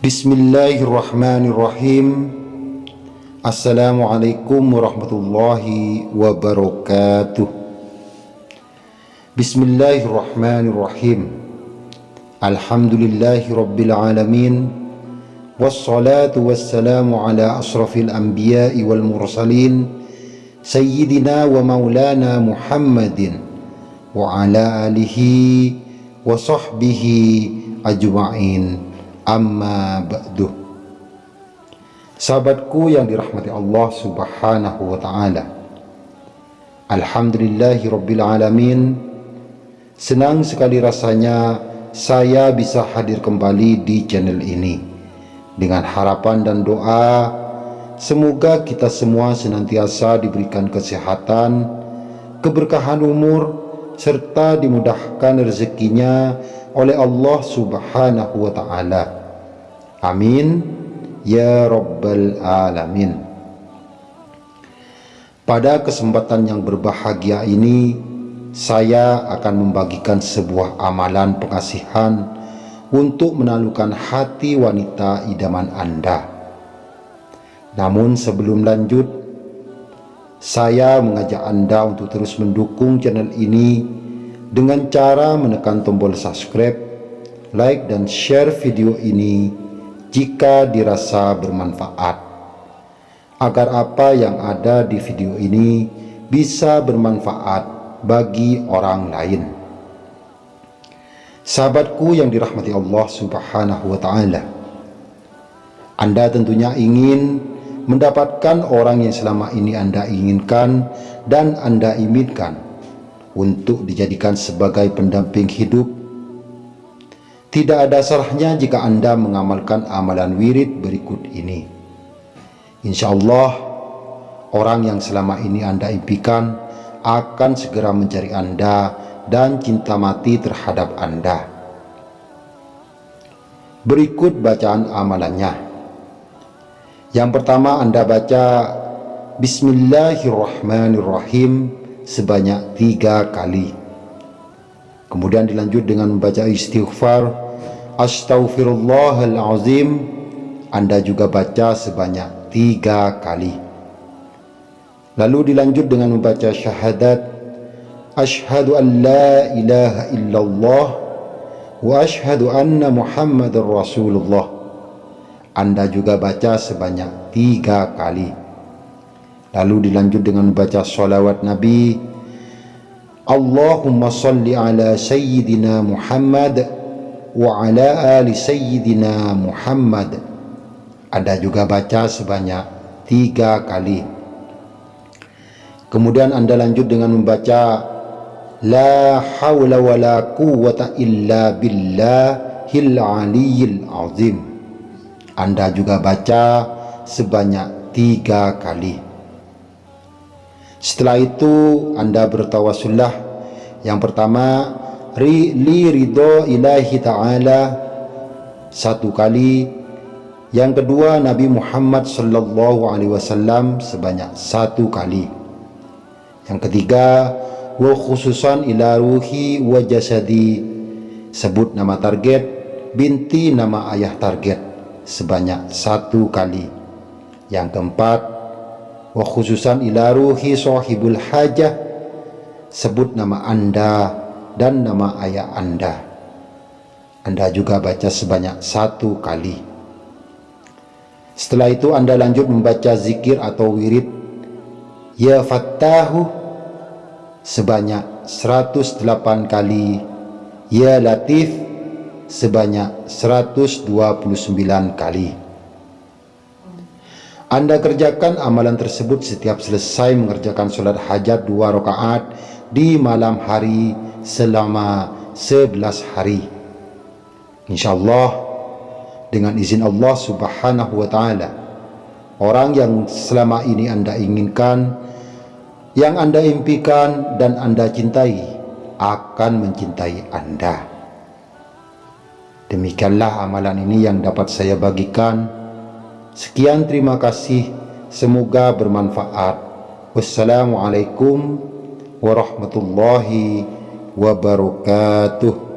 Bismillahirrahmanirrahim. Assalamualaikum warahmatullahi wabarakatuh. Bismillahirrahmanirrahim. Alhamdulillahi rabbil alamin. Wassalatu wassalamu ala asrafil anbiya'i wal mursalin. Sayyidina wa maulana Muhammadin Wa ala alihi wa sahbihi ajma'in Amma ba'du. Sahabatku yang dirahmati Allah subhanahu wa ta'ala. Alhamdulillahi rabbil alamin. Senang sekali rasanya saya bisa hadir kembali di channel ini. Dengan harapan dan doa Semoga kita semua senantiasa diberikan kesehatan Keberkahan umur Serta dimudahkan rezekinya oleh Allah subhanahu wa ta'ala. Amin. Ya Rabbal Alamin. Pada kesempatan yang berbahagia ini Saya akan membagikan sebuah amalan pengasihan Untuk menalukan hati wanita idaman Anda. Namun sebelum lanjut Saya mengajak Anda untuk terus mendukung channel ini Dengan cara menekan tombol subscribe Like dan share video ini jika dirasa bermanfaat agar apa yang ada di video ini bisa bermanfaat bagi orang lain. Sahabatku yang dirahmati Allah subhanahu wa ta'ala anda tentunya ingin mendapatkan orang yang selama ini anda inginkan dan anda imitkan untuk dijadikan sebagai pendamping hidup tidak ada salahnya jika Anda mengamalkan amalan wirid berikut ini. Insya Allah, orang yang selama ini Anda impikan akan segera mencari Anda dan cinta mati terhadap Anda. Berikut bacaan amalannya. Yang pertama Anda baca Bismillahirrahmanirrahim sebanyak tiga kali. Kemudian dilanjut dengan membaca istighfar Astaghfirullahalazim. Anda juga baca sebanyak tiga kali. Lalu dilanjut dengan membaca syahadat Ashhadu an la ilaha illallah Wa ashhadu anna muhammad rasulullah Anda juga baca sebanyak tiga kali. Lalu dilanjut dengan membaca salawat Nabi Allahumma salli ala Sayyidina Muhammad wa ala ali Sayyidina Muhammad. Anda juga baca sebanyak tiga kali. Kemudian anda lanjut dengan membaca La hawla wa la quwwata illa billahil aliyil azim Anda juga baca sebanyak tiga kali. Setelah itu anda bertawasullah yang pertama li ridho ilahi ta'ala satu kali. Yang kedua Nabi Muhammad sallallahu alaihi wasallam sebanyak satu kali. Yang ketiga wa khususan ila ruhi wa jasadi sebut nama target binti nama ayah target sebanyak satu kali. Yang keempat wa khususan ila ruhi hajah sebut nama anda dan nama ayah anda. Anda juga baca sebanyak satu kali. Setelah itu anda lanjut membaca zikir atau wirid ya fattahu sebanyak 108 kali. Ya latif sebanyak 129 kali anda kerjakan amalan tersebut setiap selesai mengerjakan sholat hajat dua rakaat di malam hari selama sebelas hari. InsyaAllah dengan izin Allah subhanahu wa ta'ala orang yang selama ini anda inginkan yang anda impikan dan anda cintai akan mencintai anda. Demikianlah amalan ini yang dapat saya bagikan Sekian terima kasih. Semoga bermanfaat. Wassalamualaikum warahmatullahi wabarakatuh.